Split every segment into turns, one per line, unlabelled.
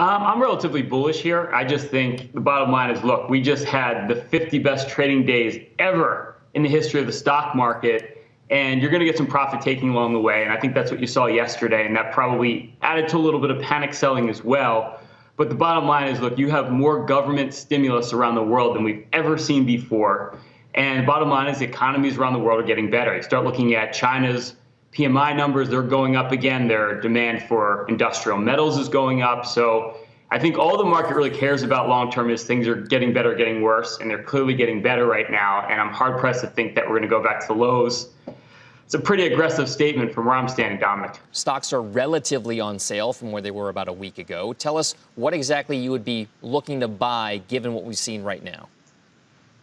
Um, I'm relatively bullish here. I just think the bottom line is look, we just had the 50 best trading days ever in the history of the stock market, and you're going to get some profit taking along the way. And I think that's what you saw yesterday, and that probably added to a little bit of panic selling as well. But the bottom line is look, you have more government stimulus around the world than we've ever seen before. And bottom line is economies around the world are getting better. You start looking at China's PMI numbers, they're going up again. Their demand for industrial metals is going up. So I think all the market really cares about long term is things are getting better, getting worse, and they're clearly getting better right now. And I'm hard pressed to think that we're going to go back to the lows. It's a pretty aggressive statement from where I'm standing, Dominic.
Stocks are relatively on sale from where they were about a week ago. Tell us what exactly you would be looking to buy given what we've seen right now.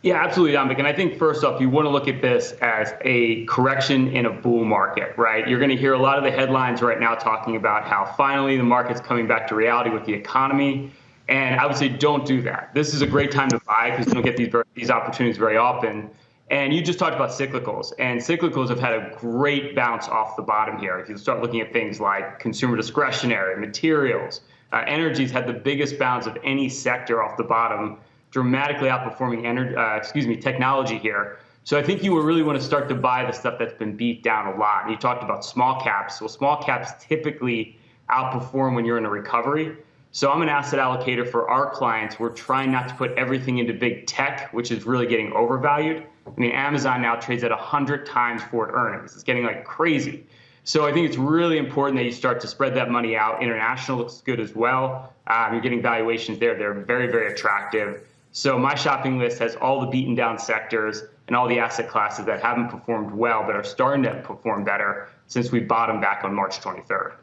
Yeah, absolutely, Dominic. And I think first off, you want to look at this as a correction in a bull market, right? You're going to hear a lot of the headlines right now talking about how finally the market's coming back to reality with the economy. And I would say don't do that. This is a great time to buy because you don't get these these opportunities very often. And you just talked about cyclicals, and cyclicals have had a great bounce off the bottom here. If you start looking at things like consumer discretionary, materials, uh, energy's had the biggest bounce of any sector off the bottom dramatically outperforming energy, uh, excuse me, technology here. So I think you really want to start to buy the stuff that's been beat down a lot. And you talked about small caps. Well, small caps typically outperform when you're in a recovery. So I'm an asset allocator for our clients. We're trying not to put everything into big tech, which is really getting overvalued. I mean, Amazon now trades at 100 times forward earnings. It's getting like crazy. So I think it's really important that you start to spread that money out. International looks good as well. Um, you're getting valuations there. They're very, very attractive. So my shopping list has all the beaten down sectors and all the asset classes that haven't performed well but are starting to perform better since we bottomed back on March 23rd.